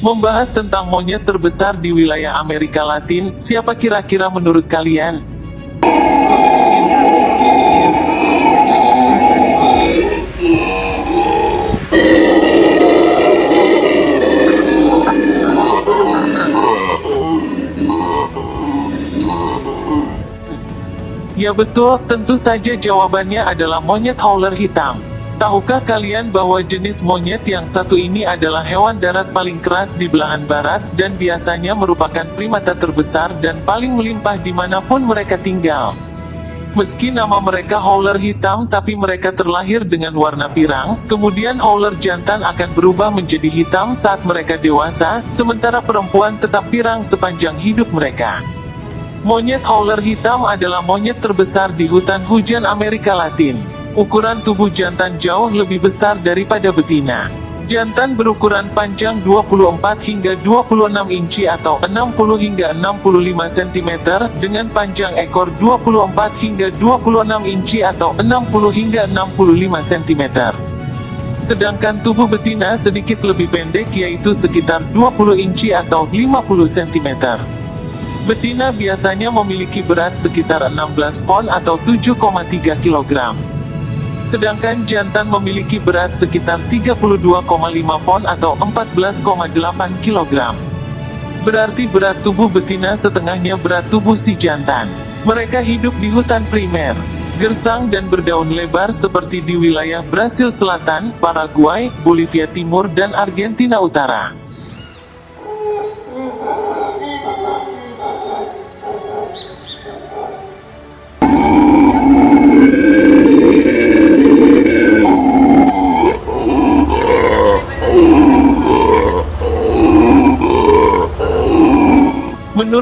Membahas tentang monyet terbesar di wilayah Amerika Latin, siapa kira-kira menurut kalian? Ya betul, tentu saja jawabannya adalah monyet howler hitam. Tahukah kalian bahwa jenis monyet yang satu ini adalah hewan darat paling keras di belahan barat, dan biasanya merupakan primata terbesar dan paling melimpah di mana pun mereka tinggal. Meski nama mereka howler hitam tapi mereka terlahir dengan warna pirang, kemudian howler jantan akan berubah menjadi hitam saat mereka dewasa, sementara perempuan tetap pirang sepanjang hidup mereka. Monyet howler hitam adalah monyet terbesar di hutan hujan Amerika Latin. Ukuran tubuh jantan jauh lebih besar daripada betina. Jantan berukuran panjang 24 hingga 26 inci atau 60 hingga 65 cm, dengan panjang ekor 24 hingga 26 inci atau 60 hingga 65 cm. Sedangkan tubuh betina sedikit lebih pendek yaitu sekitar 20 inci atau 50 cm. Betina biasanya memiliki berat sekitar 16 pon atau 7,3 kg. Sedangkan jantan memiliki berat sekitar 32,5 pon atau 14,8 kg. Berarti berat tubuh betina setengahnya berat tubuh si jantan. Mereka hidup di hutan primer, gersang dan berdaun lebar seperti di wilayah Brasil Selatan, Paraguay, Bolivia Timur dan Argentina Utara.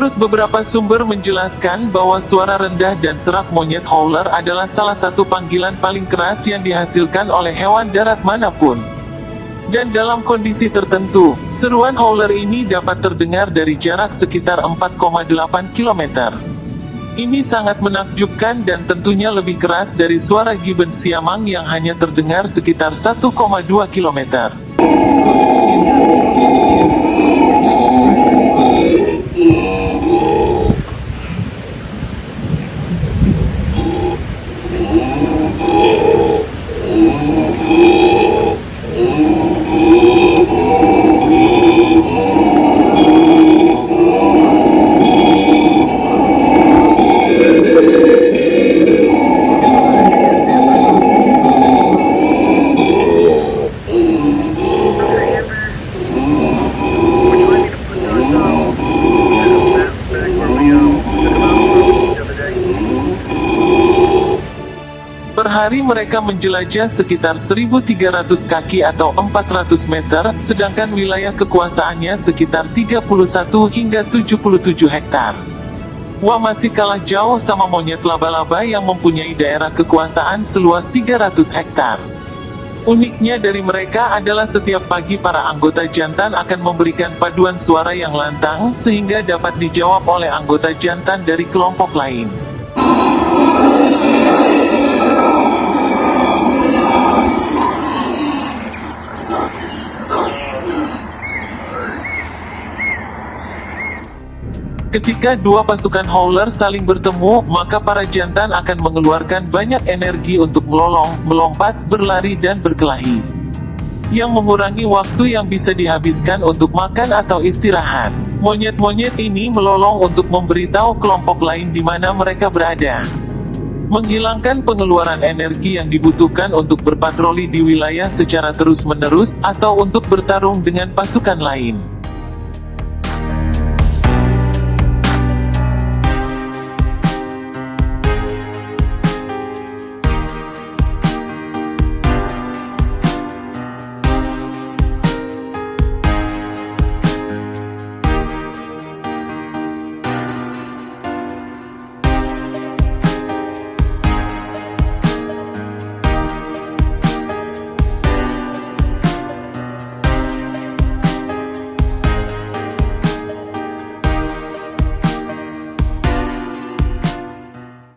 Menurut beberapa sumber menjelaskan bahwa suara rendah dan serak monyet howler adalah salah satu panggilan paling keras yang dihasilkan oleh hewan darat mana pun. Dan dalam kondisi tertentu, seruan howler ini dapat terdengar dari jarak sekitar 4,8 km. Ini sangat menakjubkan dan tentunya lebih keras dari suara gibbon siamang yang hanya terdengar sekitar 1,2 km. Hari mereka menjelajah sekitar 1.300 kaki atau 400 meter, sedangkan wilayah kekuasaannya sekitar 31 hingga 77 hektar. Wah masih kalah jauh sama monyet laba-laba yang mempunyai daerah kekuasaan seluas 300 hektar. Uniknya dari mereka adalah setiap pagi para anggota jantan akan memberikan paduan suara yang lantang, sehingga dapat dijawab oleh anggota jantan dari kelompok lain. Ketika dua pasukan howler saling bertemu, maka para jantan akan mengeluarkan banyak energi untuk melolong, melompat, berlari dan berkelahi. Yang mengurangi waktu yang bisa dihabiskan untuk makan atau istirahat. Monyet-monyet ini melolong untuk memberitahu kelompok lain di mana mereka berada. Menghilangkan pengeluaran energi yang dibutuhkan untuk berpatroli di wilayah secara terus-menerus, atau untuk bertarung dengan pasukan lain.